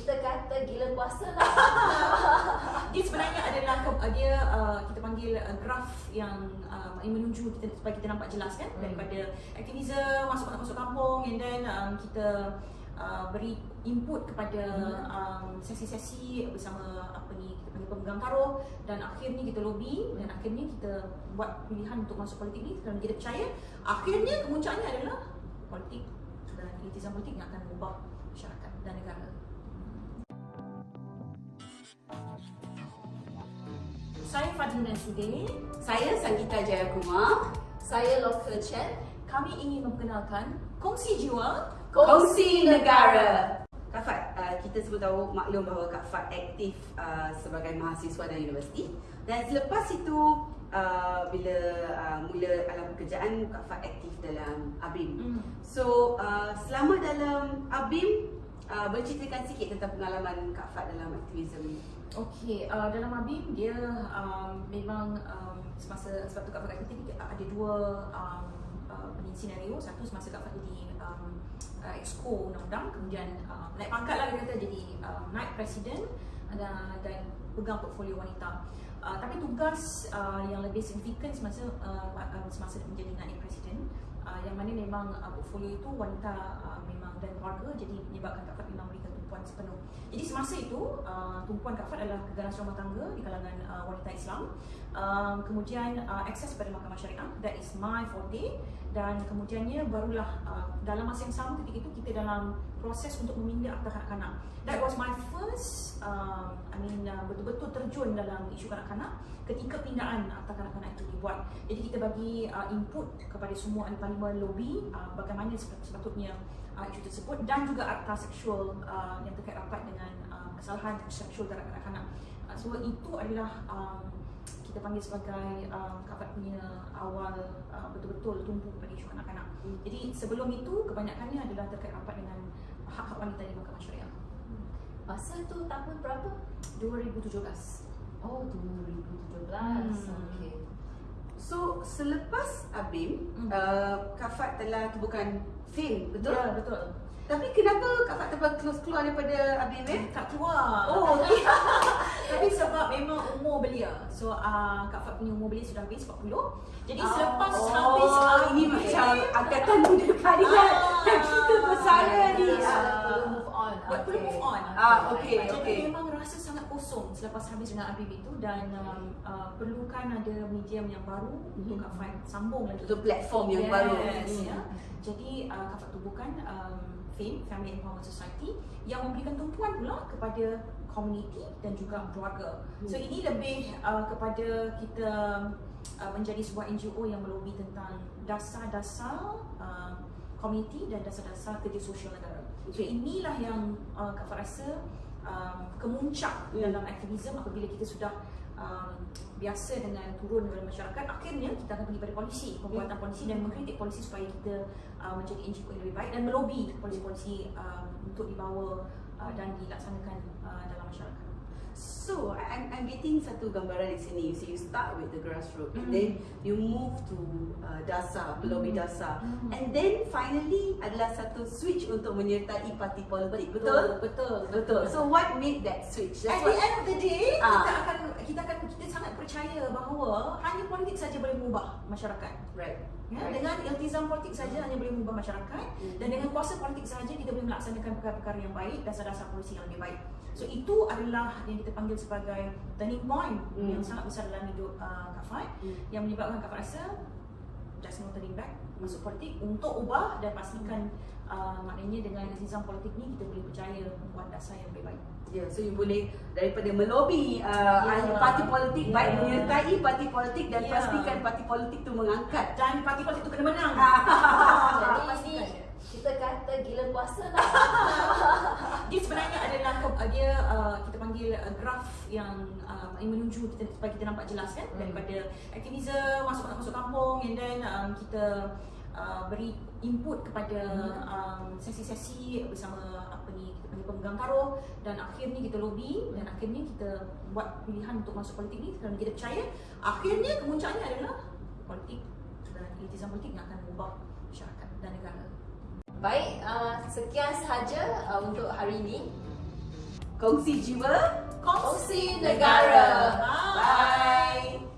kita kata gila puasa lah. dia sebenarnya adalah ke- dia uh, kita panggil uh, graf yang uh, yang menuju kita supaya kita nampak jelas kan? Hmm. daripada aktivism masuk masuk kampung and then um, kita uh, beri input kepada um, sesi-sesi bersama apa ni kita panggil pemegang taruh dan akhirnya kita lobby dan akhirnya kita buat pilihan untuk masuk politik ni. Kerana kita percaya akhirnya kemuncaknya adalah politik. Dan politik yang akan mengubah Saya Fadlina Sudin. Saya Sanggita Jayakumar. Saya Local Chen. Kami ingin memperkenalkan Kongsi Jiwa Kongsi Negara. Kak Fat, uh, kita semua tahu maklum bahawa Kak Fat aktif uh, sebagai mahasiswa dalam universiti dan selepas itu uh, bila uh, mula alam pekerjaan Kak Fat aktif dalam ABIM. Hmm. So uh, selama dalam ABIM uh, berceritakan sikit tentang pengalaman Kak Fat dalam aktivisme ni. Okey, uh, dalam Abim dia um, memang um, semasa sebab tu Kak Fat kata dia ada dua um, uh, senario. Satu semasa Kak Fat jadi um, uh, exco undang-undang, kemudian uh, naik pangkat lah kata jadi um, naik presiden dan, dan pegang portfolio wanita. Uh, tapi tugas uh, yang lebih signifikan semasa uh, uh, semasa menjadi naib presiden uh, yang mana memang uh, portfolio itu wanita uh, memang dan keluarga jadi menyebabkan Kak Fat memang berikan tumpuan sepenuh. Jadi semasa itu uh, tumpuan Kak Fat adalah keganasan rumah tangga di kalangan uh, wanita Islam. Um, kemudian uh, akses pada mahkamah syariah that is my forte dan kemudiannya barulah uh, dalam masa yang sama ketika itu kita dalam proses untuk meminda akta kanak-kanak. That was my first um, I mean uh, betul-betul terjun dalam isu kanak-kanak ketika pindaan akta kanak-kanak itu dibuat. Jadi kita bagi uh, input kepada semua ahli parlimen lobby uh, bagaimana sepat- sepatutnya uh, isu tersebut dan juga akta seksual uh, yang terkait rapat dengan uh, kesalahan seksual terhadap kanak-kanak. Uh, so itu adalah um, kita panggil sebagai um, kapat punya awal uh, betul-betul tumpu pada isu kanak-kanak. Jadi sebelum itu kebanyakannya adalah terkait rapat dengan hak-hak wanita di mahkamah syariah. Masa tu tahun berapa? 2017. Oh, 2017. Hmm. Okey. So selepas ABIM, Hmm. uh, Kak Fat telah tubuhkan FAME, betul? Ya, betul. Tapi kenapa Kak Fat terpaksa close keluar daripada ABIM eh? Tak keluar. Oh, tapi, tapi sebab memang umur belia. So uh, Kak Fat punya umur belia sudah habis 40. Jadi selepas oh, habis ini ABIM, macam angkatan muda kalian yang kita bersara ni. Ah. perlu move on. Buat Ah, okey, Jadi okey. memang rasa sangat kosong selepas habis dengan Habib itu dan um, uh, perlukan ada medium yang baru untuk Kak Fat sambung lagi. Untuk platform yang yes, baru. Yes, Hmm. ya. Jadi uh, Kak Fat tubuhkan um, FAME, Family Empowerment Society yang memberikan tumpuan pula kepada komuniti dan juga keluarga. So Hmm. ini lebih uh, kepada kita uh, menjadi sebuah NGO yang melobi tentang dasar-dasar uh, komuniti dan dasar-dasar kerja sosial negara. So Okay. inilah yang uh, Kak rasa um, kemuncak Hmm. dalam aktivisme apabila kita sudah um, biasa dengan turun dalam masyarakat akhirnya kita akan pergi pada polisi pembuatan Hmm. polisi dan mengkritik polisi supaya kita uh, menjadi NGO yang lebih baik dan melobi polisi-polisi um, untuk dibawa uh, dan dilaksanakan uh. So, I'm, getting satu gambaran di sini. You see, you start with the grassroots and Mm. then you move to uh, dasar, pelobi Mm. dasar. Mm. And then finally adalah satu switch untuk menyertai parti politik. Betul? Betul. Betul. So, what made that switch? At That's the what, end of the day, Ah. kita akan kita akan kita sangat percaya bahawa hanya politik saja boleh mengubah masyarakat. right. Ya, Right. dengan iltizam politik saja hanya boleh mengubah masyarakat Hmm. dan dengan kuasa politik saja kita boleh melaksanakan perkara-perkara yang baik dasar-dasar polisi yang lebih baik. So itu adalah yang kita panggil sebagai turning point Hmm. yang sangat besar dalam hidup uh, Kak Fai Hmm. yang menyebabkan Kak Fai rasa just no turning back masuk politik untuk ubah dan pastikan uh, maknanya dengan iltizam politik ni kita boleh percaya membuat dasar yang lebih baik. Ya, yeah, so you boleh daripada melobi uh, Ya. ahli parti politik Ya. baik menyertai parti politik dan Ya. pastikan parti politik tu mengangkat. Dan parti politik itu kena menang. Jadi ini Pastikan. kita kata gila puasa lah. dia sebenarnya adalah ke- dia uh, kita panggil uh, graf yang uh, yang menuju kita supaya kita nampak jelas kan Hmm. daripada aktivism masuk masuk kampung and then um, kita uh, beri input kepada um, sesi-sesi bersama apa ni kita panggil pemegang taruh dan akhirnya kita lobby dan akhirnya kita buat pilihan untuk masuk politik ni kerana kita percaya akhirnya kemuncaknya adalah politik dan elitisan politik yang akan mengubah masyarakat dan negara. Baik, uh, sekian sahaja uh, untuk hari ini. Kongsi jiwa Pongsi Nagara, Bye. Bye.